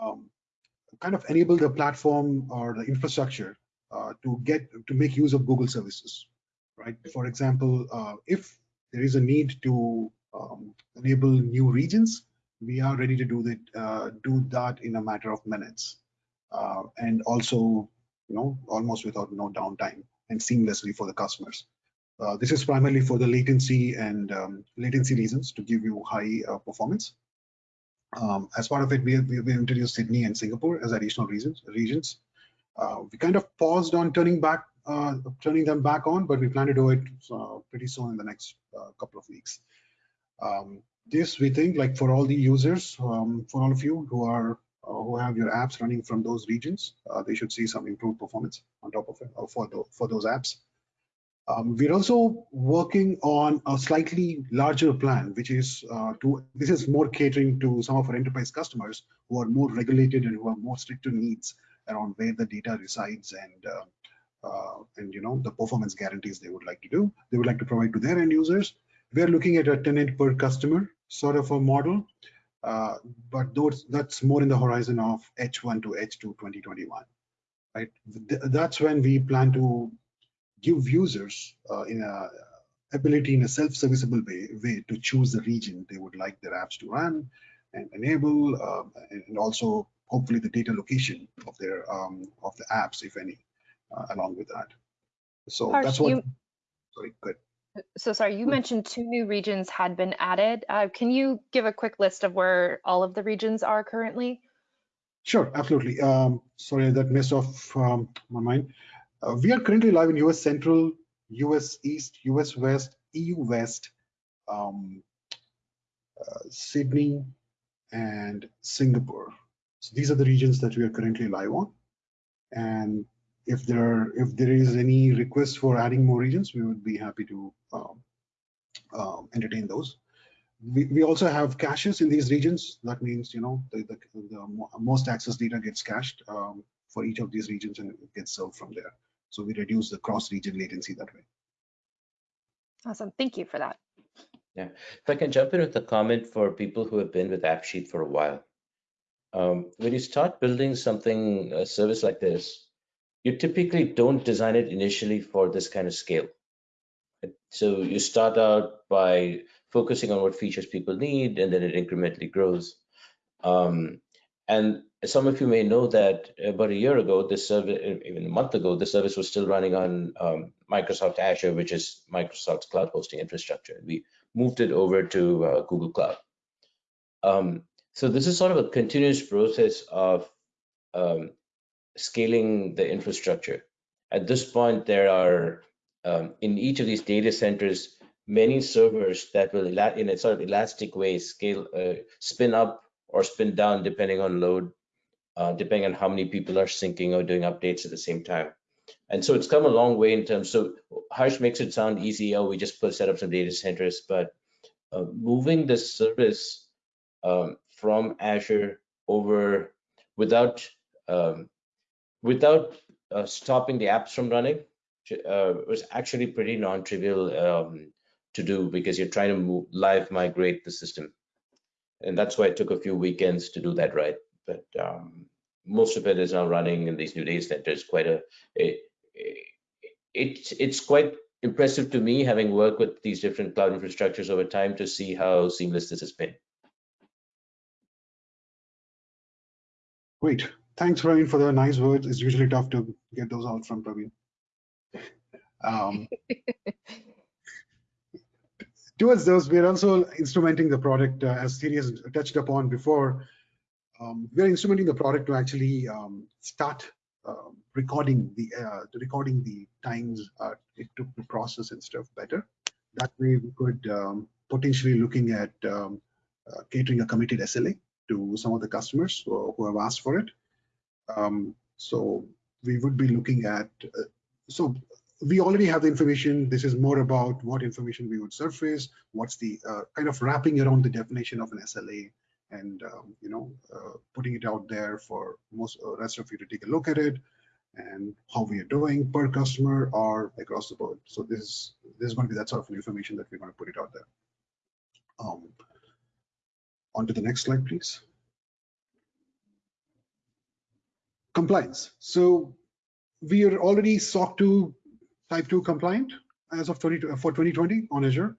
um, kind of enable the platform or the infrastructure uh, to get to make use of Google services, right? For example, if there is a need to um, enable new regions, we are ready to do that. Uh, do that in a matter of minutes, uh, and also, you know, almost without no downtime and seamlessly for the customers. Uh, this is primarily for the latency and um, latency reasons to give you high uh, performance. Um, as part of it, we we introduced Sydney and Singapore as additional reasons, regions. Uh, we kind of paused on turning back, uh, turning them back on, but we plan to do it pretty soon in the next couple of weeks. Um, this we think, like for all the users, um, for all of you who are uh, who have your apps running from those regions, uh, they should see some improved performance on top of it uh, for the, for those apps. Um, we're also working on a slightly larger plan, which is uh, to this is more catering to some of our enterprise customers who are more regulated and who have more stricter needs around where the data resides and uh, and you know the performance guarantees they would like to do. They would like to provide to their end users. We're looking at a tenant per customer sort of a model, uh, but those that's more in the horizon of H1 to H2 2021, right? Th- That's when we plan to give users uh, in a ability in a self-serviceable way, way to choose the region they would like their apps to run and enable, um, and also hopefully the data location of their um, of the apps, if any, uh, along with that. So Harsh, that's what. you- Sorry, good. So sorry, you mentioned two new regions had been added. Uh, can you give a quick list of where all of the regions are currently? Sure, absolutely. Um, sorry, that messed off um, my mind. Uh, we are currently live in US Central, US East, US West, EU West, um, uh, Sydney, and Singapore. So these are the regions that we are currently live on. And if there if there is any request for adding more regions, we would be happy to um, um, entertain those we, we also have caches in these regions. That means, you know, the, the, the most access data gets cached um, for each of these regions and it gets served from there. So we reduce the cross-region latency that way. Awesome, thank you for that. Yeah. If I can jump in with a comment for people who have been with AppSheet for a while. Um, when you start building something, a service like this, you typically don't design it initially for this kind of scale. So you start out by focusing on what features people need, and then it incrementally grows. Um, and some of you may know that about a year ago, this service, even a month ago, the service was still running on um, Microsoft Azure, which is Microsoft's cloud hosting infrastructure. We moved it over to uh, Google Cloud. Um, so this is sort of a continuous process of um, scaling the infrastructure. At this point, there are um, in each of these data centers many servers that will, in a sort of elastic way, scale, uh, spin up or spin down depending on load, uh, depending on how many people are syncing or doing updates at the same time. And so it's come a long way in terms. So Harsh makes it sound easy. Oh, we just put set up some data centers, but uh, moving the service um, from Azure over without um, without uh, stopping the apps from running uh, was actually pretty non-trivial um, to do because you're trying to move, live migrate the system. and that's why it took a few weekends to do that right. But um, most of it is now running in these new data centers. Quite a, it, it, it's quite impressive to me having worked with these different cloud infrastructures over time to see how seamless this has been. Great. Thanks, Praveen, for the nice words. It's usually tough to get those out from Praveen. Um, towards those, we're also instrumenting the product, uh, as Thierry has touched upon before. Um, we're instrumenting the product to actually um, start uh, recording the uh, recording the times uh, it took to process and stuff better. That way, we could um, potentially looking at um, uh, catering a committed SLA to some of the customers who, who have asked for it. Um, so we would be looking at, uh, so we already have the information. This is more about what information we would surface, what's the uh, kind of wrapping around the definition of an SLA and, um, you know, uh, putting it out there for most uh, rest of you to take a look at it and how we are doing per customer or across the board. So this is, this is going to be that sort of information that we're going to put it out there. Um, on to the next slide, please. Compliance. So we are already SOC 2 Type 2 compliant as of 20, for 2020 on Azure.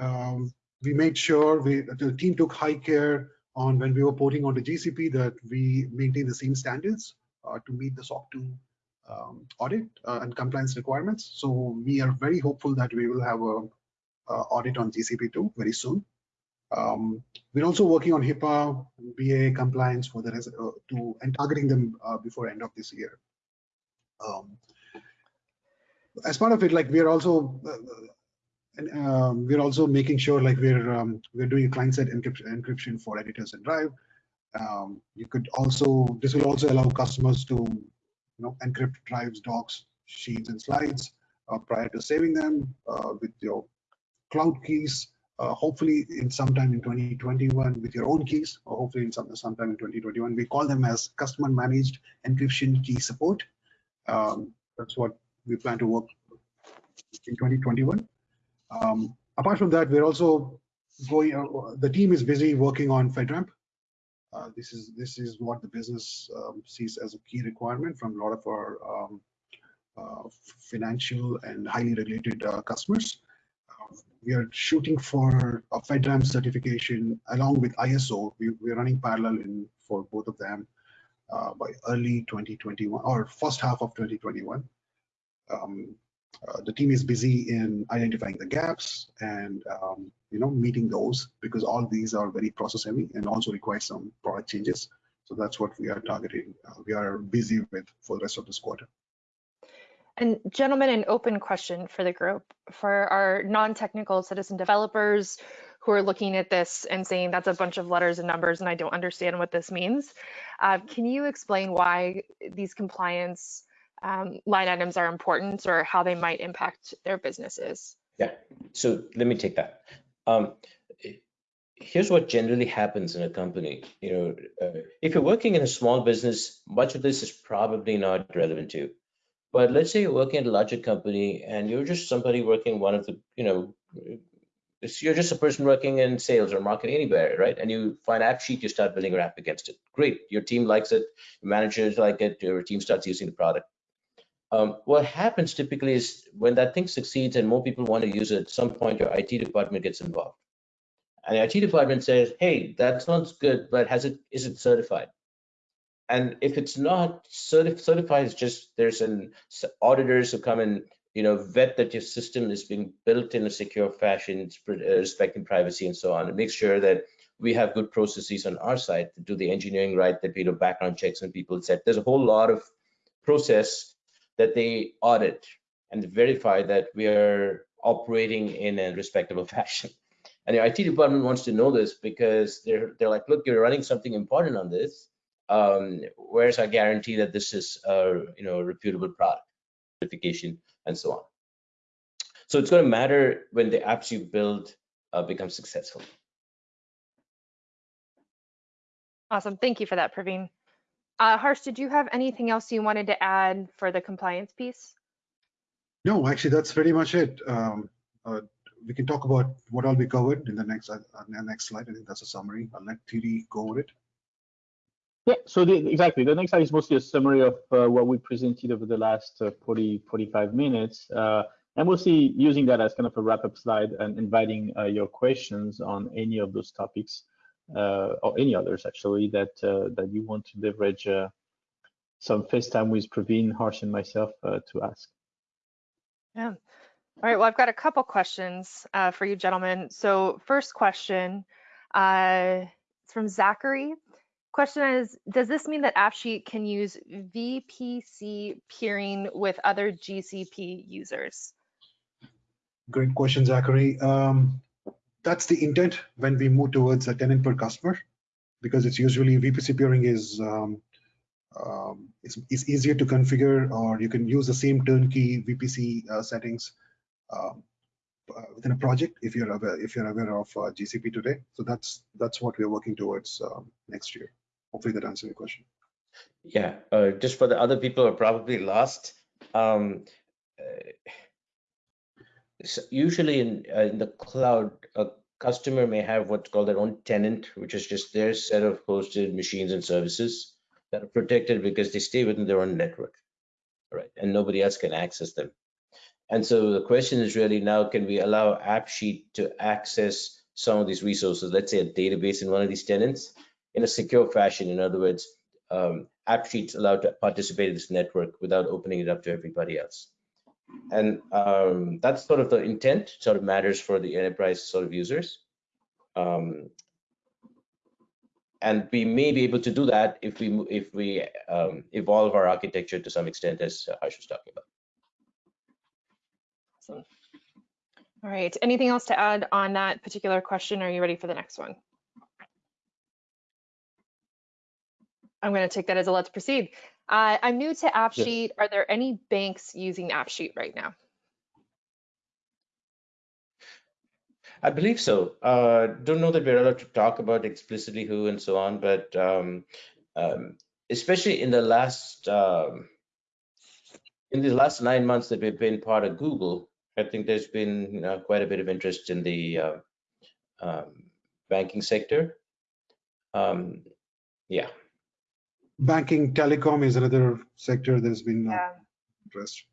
Um, we made sure we, the team took high care on when we were porting onto GCP that we maintain the same standards uh, to meet the SOC 2 um, audit uh, and compliance requirements. So we are very hopeful that we will have a audit on GCP 2 very soon. Um, we're also working on HIPAA, BA compliance for the uh, to and targeting them uh, before end of this year. Um, as part of it, like we're also uh, um, we're also making sure like we're um, we're doing client-side encryption, encryption for editors and Drive. Um, you could also this will also allow customers to you know encrypt drives, docs, sheets, and slides uh, prior to saving them uh, with your cloud keys uh, hopefully in sometime in 2021 with your own keys, or hopefully in some sometime in 2021. We call them as customer managed encryption key support. Um, that's what we plan to work in 2021. Um, apart from that, we're also going. Uh, the team is busy working on FedRAMP. Uh, this is this is what the business um, sees as a key requirement from a lot of our um, uh, financial and highly regulated uh, customers we are shooting for a FedRAMP certification along with ISO. We, we're running parallel in for both of them uh, by early 2021 or first half of 2021. Um, uh, the team is busy in identifying the gaps and um, you know meeting those because all these are very process heavy and also require some product changes. So that's what we are targeting. Uh, we are busy with for the rest of this quarter. And gentlemen, an open question for the group. For our non-technical citizen developers who are looking at this and saying that's a bunch of letters and numbers and I don't understand what this means, uh, can you explain why these compliance um, line items are important or how they might impact their businesses? Yeah, so let me take that. Um, here's what generally happens in a company. You know, uh, if you're working in a small business, much of this is probably not relevant to you. But let's say you're working at a larger company and you're just somebody working one of the, you know, you're just a person working in sales or marketing anywhere, right? And you find AppSheet, you start building your app against it. Great, your team likes it, your managers like it, your team starts using the product. Um, what happens typically is when that thing succeeds and more people want to use it, at some point your IT department gets involved. And the IT department says, hey, that sounds good, but has it is it certified? And if it's not certif certified, it's just there's an auditors who come and you know vet that your system is being built in a secure fashion, uh, respecting privacy and so on, and make sure that we have good processes on our side to do the engineering right, that we do background checks and people said there's a whole lot of process that they audit and verify that we are operating in a respectable fashion. And the IT department wants to know this because they're they're like, look, you're running something important on this um, where's our guarantee that this is a you know a reputable product certification and so on so it's going to matter when the apps you build uh, become successful awesome thank you for that praveen uh, harsh did you have anything else you wanted to add for the compliance piece no actually that's pretty much it um, uh, we can talk about what all we covered in the next uh, next slide. I think that's a summary. I'll let Thierry go over it. Yeah, so the, exactly. The next slide is mostly a summary of uh, what we presented over the last uh, 40, 45 minutes. Uh, and we'll see using that as kind of a wrap-up slide and inviting uh, your questions on any of those topics uh, or any others actually that uh, that you want to leverage some face time with Praveen, Harsh, and myself to ask. Yeah. All right. Well, I've got a couple questions for you gentlemen. So first question, it's from Zachary. Question is, does this mean that AppSheet can use VPC peering with other GCP users? Great question, Zachary. Um, that's the intent when we move towards a tenant per customer, because it's usually VPC peering is um, um, easier to configure, or you can use the same turnkey VPC uh, settings um, uh, within a project if you're aware if you're aware of uh, GCP today. So that's that's what we're working towards um, next year. Hopefully that answers your question. Yeah, uh, just for the other people who are probably lost. Um, uh, so usually in, uh, in the cloud, a customer may have what's called their own tenant, which is just their set of hosted machines and services that are protected because they stay within their own network, right? And nobody else can access them. And so the question is really now, can we allow AppSheet to access some of these resources, let's say a database in one of these tenants, in a secure fashion. In other words, um, AppSheet's allowed to participate in this network without opening it up to everybody else. And um, that's sort of the intent, sort of matters for the enterprise sort of users. Um, and we may be able to do that if we if we um, evolve our architecture to some extent, as Harsh was talking about. Awesome. All right. Anything else to add on that particular question? Are you ready for the next one? I'm going to take that as a let's proceed. Uh, I'm new to AppSheet. Yes. Are there any banks using AppSheet right now? I believe so. Uh, don't know that we're allowed to talk about explicitly who and so on, but um, um, especially in the last um, in the last nine months that we've been part of Google, I think there's been uh, quite a bit of interest in the uh, um, banking sector. Um, yeah banking telecom is another sector that's been yeah. interest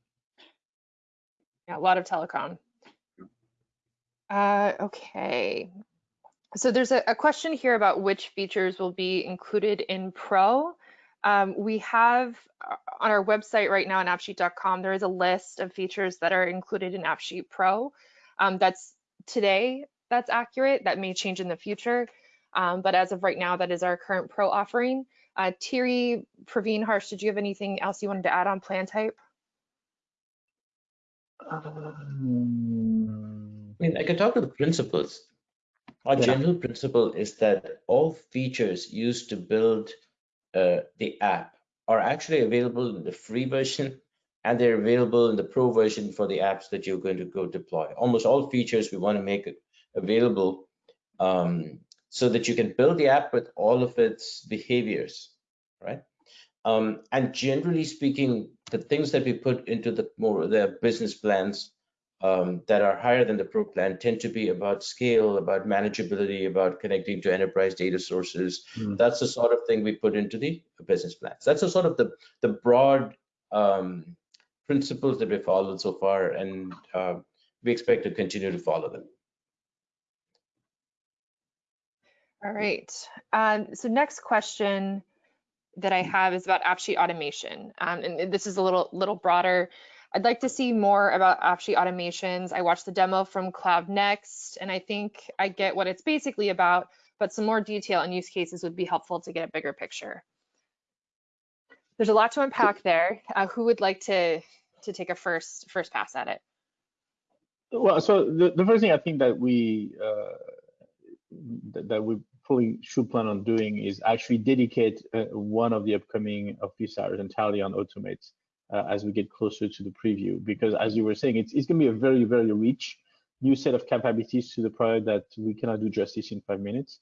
yeah a lot of telecom. Uh, okay. So there's a, a, question here about which features will be included in pro. Um, we have uh, on our website right now on appsheet.com there is a list of features that are included in appsheet pro. Um, that's today that's accurate. That may change in the future. Um, but as of right now that is our current pro offering uh, Thierry, Praveen, Harsh, did you have anything else you wanted to add on plan type? Um, I mean, I can talk to the principles. Our yeah. general principle is that all features used to build uh, the app are actually available in the free version and they're available in the pro version for the apps that you're going to go deploy. Almost all features we want to make available um, so that you can build the app with all of its behaviors, right? Um, and generally speaking, the things that we put into the more the business plans um, that are higher than the pro plan tend to be about scale, about manageability, about connecting to enterprise data sources. Mm. That's the sort of thing we put into the business plans. That's the sort of the the broad um, principles that we followed so far, and uh, we expect to continue to follow them. All right. Um, so next question that I have is about AppSheet automation. Um, and this is a little little broader. I'd like to see more about AppSheet automations. I watched the demo from Cloud Next, and I think I get what it's basically about, but some more detail and use cases would be helpful to get a bigger picture. There's a lot to unpack there. Uh, who would like to to take a first first pass at it? Well, so the, the first thing I think that we uh, that, that we fully should plan on doing is actually dedicate uh, one of the upcoming office hours entirely on automates uh, as we get closer to the preview. Because as you were saying, it's, it's going to be a very, very rich new set of capabilities to the product that we cannot do justice in five minutes,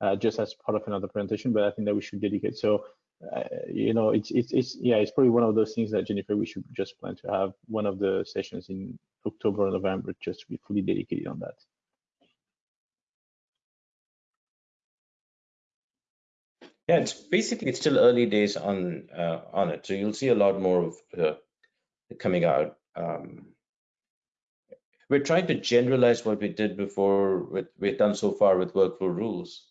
uh, just as part of another presentation, but I think that we should dedicate. So uh, you know, it's it's it's yeah, it's probably one of those things that Jennifer, we should just plan to have one of the sessions in October or November just to be fully dedicated on that. Yeah, it's basically it's still early days on uh, on it, so you'll see a lot more of uh, coming out. Um, we're trying to generalize what we did before, with, we've done so far with workflow rules.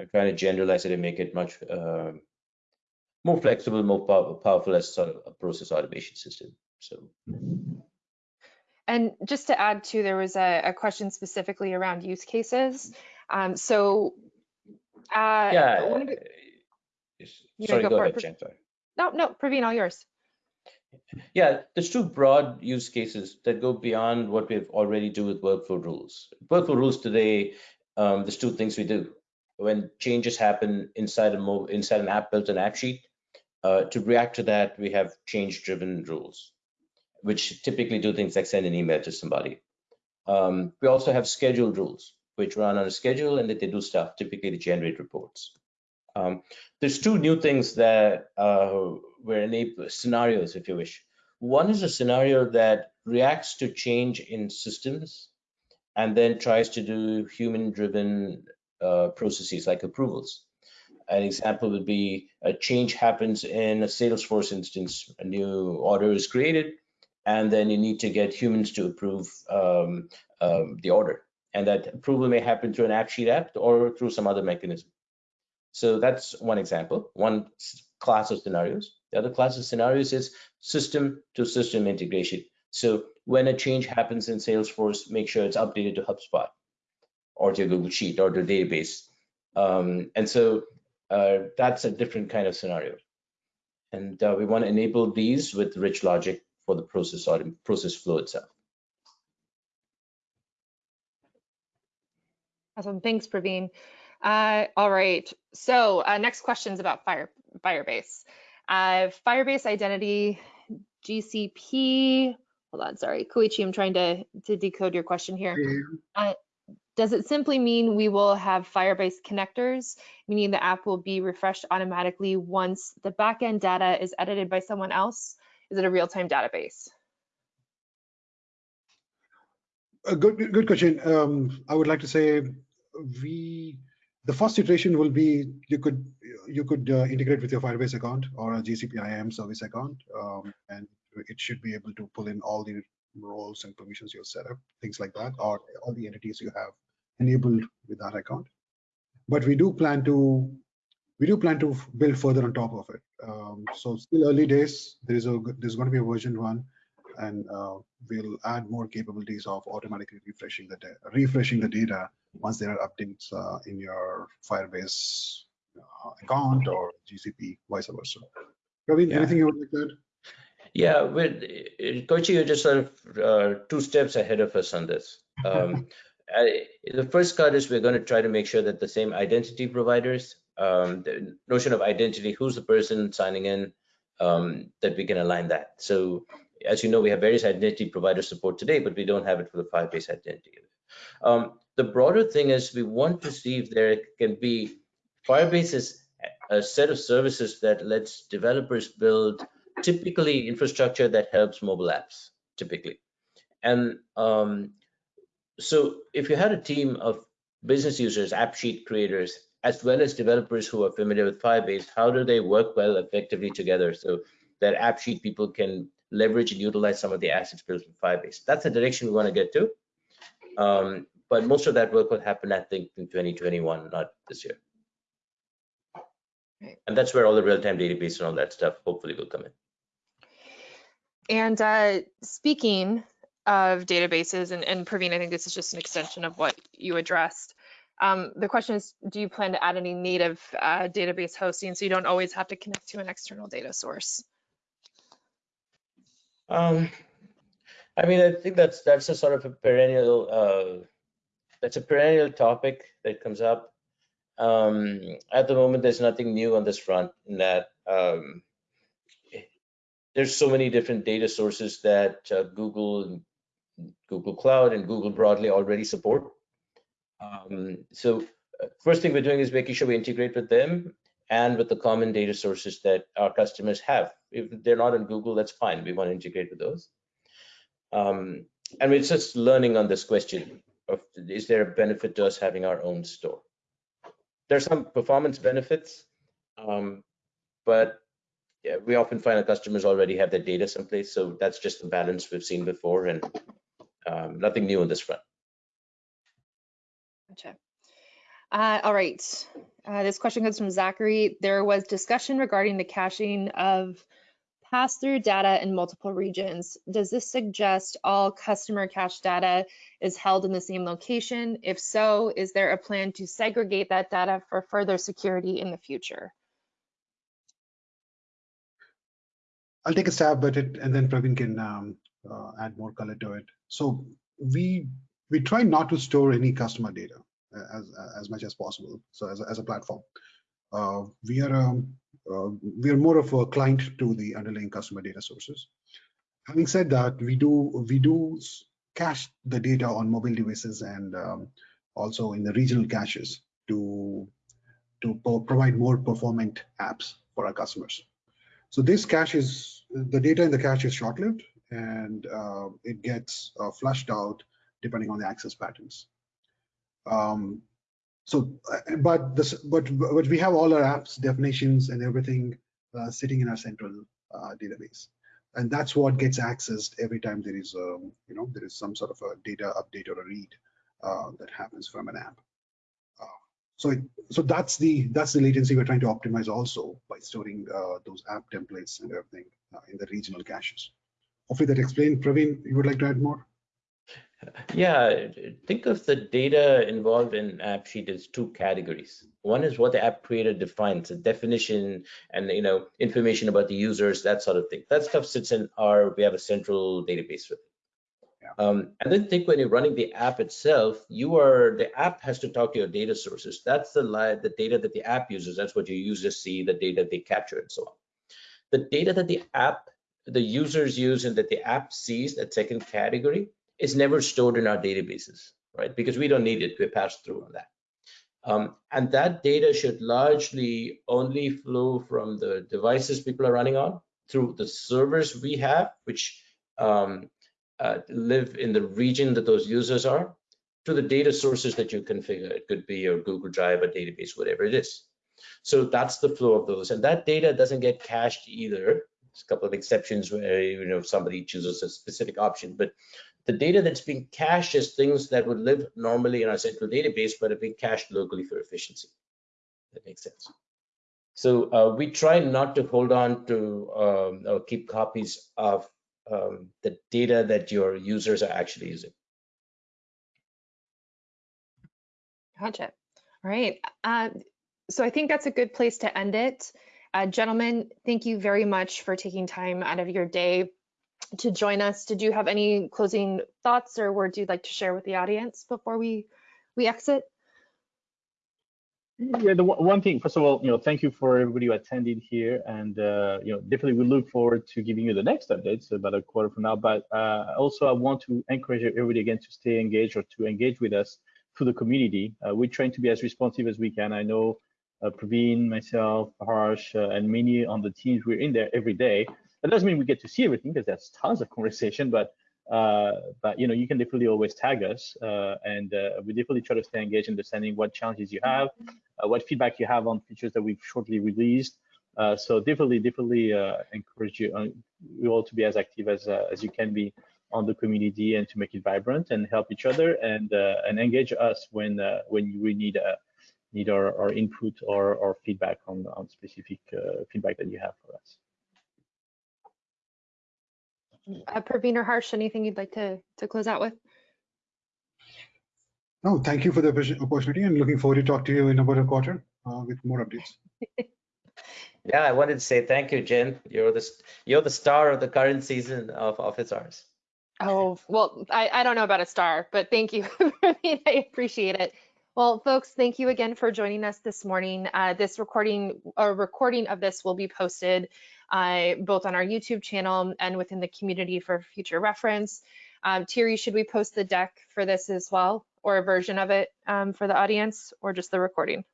I'm trying to generalize it and make it much uh, more flexible, more pow powerful as sort of a process automation system. So. And just to add to, there was a, a question specifically around use cases. Um, so, uh, yeah. One You Sorry, go go ahead, Prav- Jen. No, no, Praveen, all yours. Yeah, there's two broad use cases that go beyond what we've already do with workflow rules. Workflow rules today, um, there's two things we do. When changes happen inside a mo inside an app built an AppSheet, uh, to react to that, we have change-driven rules, which typically do things like send an email to somebody. Um, we also have scheduled rules, which run on a schedule and that they do stuff, typically to generate reports. Um, there's two new things that uh, were enabled scenarios, if you wish. One is a scenario that reacts to change in systems and then tries to do human-driven uh, processes like approvals. An example would be a change happens in a Salesforce instance, a new order is created, and then you need to get humans to approve um, um, the order. And that approval may happen through an AppSheet app or through some other mechanism. So that's one example, one class of scenarios. The other class of scenarios is system to system integration. So when a change happens in Salesforce, make sure it's updated to HubSpot or to your Google Sheet or to database. Um, and so uh, that's a different kind of scenario. And uh, we want to enable these with rich logic for the process or process flow itself. Awesome, thanks, Praveen. Uh, all right, so uh, next questions about Fire Firebase. Uh, Firebase Identity GCP. Hold on, sorry, Koichi, I'm trying to to decode your question here. Does it simply mean we will have Firebase connectors, meaning the app will be refreshed automatically once the backend data is edited by someone else? Is it a real-time database? A good, good- good question. Um, I would like to say we, the first iteration will be you could you could uh, integrate with your Firebase account or a GCP IAM service account, um, and it should be able to pull in all the roles and permissions you've set up, things like that, or all the entities you have enabled with that account. But we do plan to we do plan to build further on top of it. Um, so still early days. There is a there's going to be a version one and uh, we'll add more capabilities of automatically refreshing the refreshing the data once there are updates uh, in your Firebase uh, account or GCP, vice versa. Praveen, Yeah. anything you would like to add? Yeah, with Koichi, you're just sort of uh, two steps ahead of us on this. Um, I, the first cut is we're going to try to make sure that the same identity providers, um, the notion of identity, who's the person signing in, um, that we can align that. So as you know, we have various identity provider support today, but we don't have it for the Firebase identity. Um, the broader thing is we want to see if there can be Firebase is a set of services that lets developers build typically infrastructure that helps mobile apps typically. And um, so if you had a team of business users AppSheet creators as well as developers who are familiar with firebase how do they work well effectively together so that AppSheet people can leverage and utilize some of the assets built in firebase? That's the direction we want to get to. Um, but most of that work will happen i think in 2021 not this year Right. and that's where all the real-time database and all that stuff hopefully will come in And uh, speaking of databases, and, and Praveen, I think this is just an extension of what you addressed. Um, the question is, do you plan to add any native uh, database hosting so you don't always have to connect to an external data source? Um, I mean, I think that's that's a sort of a perennial uh, that's a perennial topic that comes up. Um, at the moment, there's nothing new on this front. In that um, there's so many different data sources that uh, Google, Google Cloud, and Google broadly already support. Um, so uh, first thing we're doing is making sure we integrate with them, and with the common data sources that our customers have. If they're not on Google, that's fine. We want to integrate with those. Um, and we're just learning on this question of is there a benefit to us having our own store? There's some performance benefits, um, but yeah, we often find our customers already have their data someplace. So that's just the balance we've seen before and um, nothing new on this front. Gotcha. Uh, all right. Uh, this question comes from Zachary. There was discussion regarding the caching of pass-through data in multiple regions. Does this suggest all customer cache data is held in the same location? If so, is there a plan to segregate that data for further security in the future? I'll take a stab at it, and then Praveen can um, uh, add more color to it. So we we try not to store any customer data uh, as as much as possible. So as a, as a platform, uh, we are um, we are more of a client to the underlying customer data sources. Having said that, we do we do cache the data on mobile devices and um, also in the regional caches to to provide more performant apps for our customers. So this cache is the data in the cache is short-lived and uh, it gets uh, flushed out depending on the access patterns. Um, so, uh, but this, but but we have all our apps definitions and everything uh, sitting in our central uh, database, and that's what gets accessed every time there is a um, you know there is some sort of a data update or a read uh, that happens from an app. So, it, so that's the that's the latency we're trying to optimize also by storing uh, those app templates and everything uh, in the regional caches. Hopefully that explained. Praveen, you would like to add more? Yeah, think of the data involved in AppSheet as two categories. One is what the app creator defines, a definition and you know information about the users, that sort of thing. That stuff sits in our, we have a central database for it. Um, and then think when you're running the app itself, you are the app has to talk to your data sources. That's the the data that the app uses. That's what your users see, the data they capture, and so on. The data that the app, the users use, and that the app sees, that second category, is never stored in our databases, right? Because we don't need it. We pass through on that. Um, and that data should largely only flow from the devices people are running on through the servers we have, which um, uh, live in the region that those users are to the data sources that you configure. It could be your Google Drive, a database, whatever it is. So that's the flow of those. And that data doesn't get cached either. There's a couple of exceptions where you know somebody chooses a specific option, but the data that's being cached is things that would live normally in our central database, but are being cached locally for efficiency. That makes sense. So uh, we try not to hold on to um, or keep copies of um, the data that your users are actually using. Gotcha. All right. Uh, so I think that's a good place to end it. Uh, gentlemen, thank you very much for taking time out of your day to join us. Did you have any closing thoughts or words you'd like to share with the audience before we, we exit? Yeah, the one thing, first of all, you know, thank you for everybody who attended here, and uh, you know, definitely we look forward to giving you the next updates about a quarter from now. But uh, also, I want to encourage everybody again to stay engaged or to engage with us through the community. Uh, we're trying to be as responsive as we can. I know uh, Praveen, myself, Harsh, uh, and many on the teams we're in there every day. That doesn't mean we get to see everything because there's tons of conversation, but uh, but you know, you can definitely always tag us, uh, and uh, we definitely try to stay engaged, understanding what challenges you have, uh, what feedback you have on features that we've shortly released. Uh, so definitely, definitely encourage you, you all to be as active as as you can be on the community and to make it vibrant and help each other and and engage us when when you really need need our, our input or, or feedback on on specific feedback that you have for us. Uh, Praveen or Harsh, anything you'd like to, to close out with? No, thank you for the opportunity and looking forward to talk to you in about a quarter uh, with more updates. yeah, I wanted to say thank you, Jen. You're the you're the star of the current season of Office Hours. Oh, well, I, I don't know about a star, but thank you. I appreciate it. Well, folks, thank you again for joining us this morning. Uh, this recording, a recording of this will be posted uh, both on our YouTube channel and within the community for future reference. Um, Thierry, should we post the deck for this as well, or a version of it um, for the audience, or just the recording?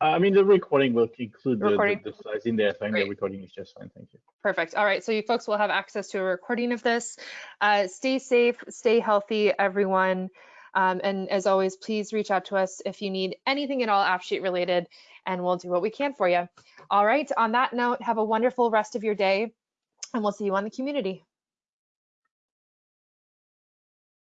I mean, the recording will include the, the, Recording? the slides in there. I think the recording is just fine. Thank you. Perfect. All right. So you folks will have access to a recording of this. Uh, stay safe, stay healthy, everyone. Um, and as always, please reach out to us if you need anything at all AppSheet related, and we'll do what we can for you. All right. On that note, have a wonderful rest of your day, and we'll see you on the community.